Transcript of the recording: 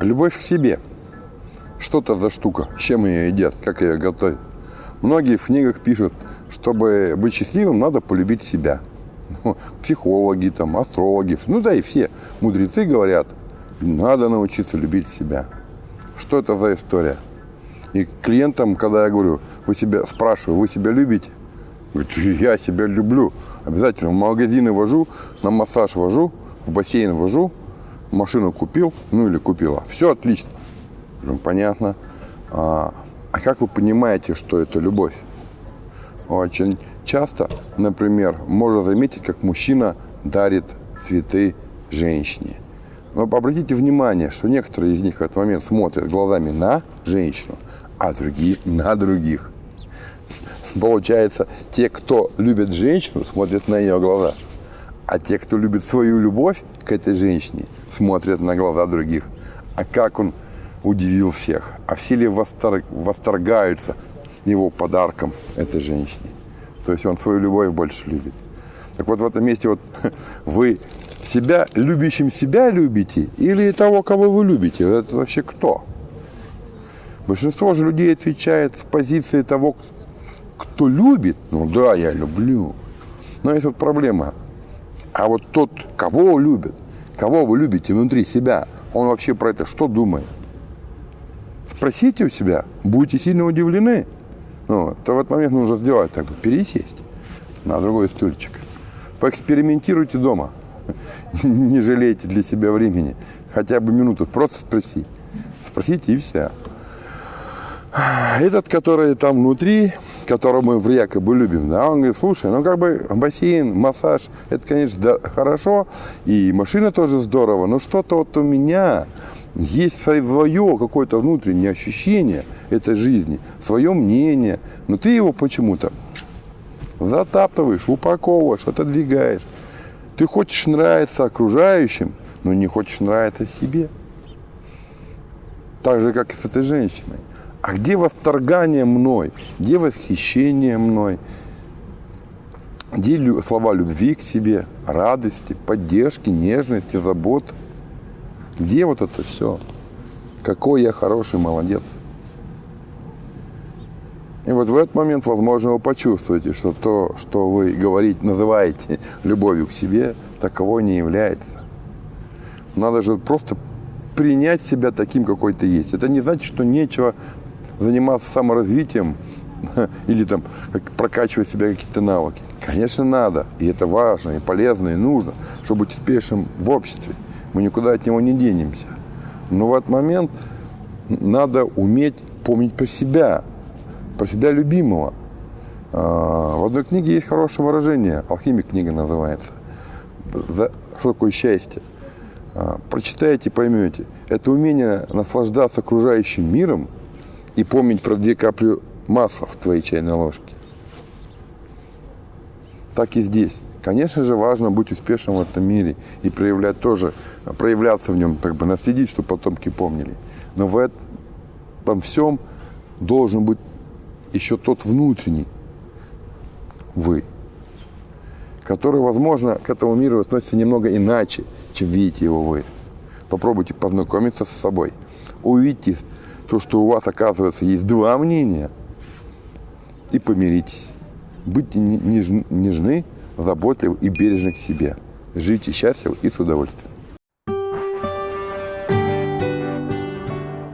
Любовь к себе. Что это за штука? Чем ее едят? Как ее готовят? Многие в книгах пишут, чтобы быть счастливым, надо полюбить себя. Ну, психологи, там, астрологи, ну да и все мудрецы говорят, надо научиться любить себя. Что это за история? И клиентам, когда я говорю, вы себя спрашиваю, вы себя любите? Говорит, я себя люблю. Обязательно в магазины вожу, на массаж вожу, в бассейн вожу, машину купил, ну или купила. Все отлично. Говорю, понятно. А, а как вы понимаете, что это любовь? Очень часто, например, можно заметить, как мужчина дарит цветы женщине. Но обратите внимание, что некоторые из них в этот момент смотрят глазами на женщину, а другие на других. Получается, те, кто любит женщину, смотрят на ее глаза. А те, кто любит свою любовь к этой женщине, смотрят на глаза других. А как он удивил всех. А все ли восторг, восторгаются его подарком этой женщине. То есть он свою любовь больше любит. Так вот в этом месте вот вы себя, любящим себя любите или того, кого вы любите? Это вообще кто? Большинство же людей отвечает с позиции того, кто любит. Ну да, я люблю. Но есть вот проблема. А вот тот, кого любит, кого вы любите внутри себя, он вообще про это что думает? Спросите у себя, будете сильно удивлены. Ну, то в этот момент нужно сделать так, пересесть на другой стульчик. Поэкспериментируйте дома. Не жалейте для себя времени. Хотя бы минуту. Просто спроси. Спросите и все. Этот, который там внутри, которого мы якобы любим, да, он говорит, слушай, ну как бы бассейн, массаж, это, конечно, да, хорошо, и машина тоже здорово, но что-то вот у меня есть свое какое-то внутреннее ощущение этой жизни, свое мнение, но ты его почему-то затаптываешь, упаковываешь, отодвигаешь. Ты хочешь нравиться окружающим, но не хочешь нравиться себе. Так же, как и с этой женщиной. А где восторгание мной? Где восхищение мной? Где слова любви к себе, радости, поддержки, нежности, заботы? Где вот это все? Какой я хороший молодец. И вот в этот момент, возможно, вы почувствуете, что то, что вы говорите, называете любовью к себе, таковой не является. Надо же просто принять себя таким, какой ты есть. Это не значит, что нечего заниматься саморазвитием или там прокачивать себя какие-то навыки. Конечно, надо. И это важно, и полезно, и нужно, чтобы быть успешным в обществе. Мы никуда от него не денемся. Но в этот момент надо уметь помнить про себя, про себя любимого. А, в одной книге есть хорошее выражение, «Алхимик» книга называется. Что такое счастье? А, прочитайте, поймете. Это умение наслаждаться окружающим миром – и помнить про две капли масла в твоей чайной ложке. Так и здесь. Конечно же, важно быть успешным в этом мире и проявлять тоже, проявляться в нем, как бы наследить, чтобы потомки помнили. Но в этом всем должен быть еще тот внутренний вы, который, возможно, к этому миру относится немного иначе, чем видите его вы. Попробуйте познакомиться с собой, увидите то, что у вас, оказывается, есть два мнения, и помиритесь. Будьте нежны, заботливы и бережны к себе. Живите счастливо и с удовольствием.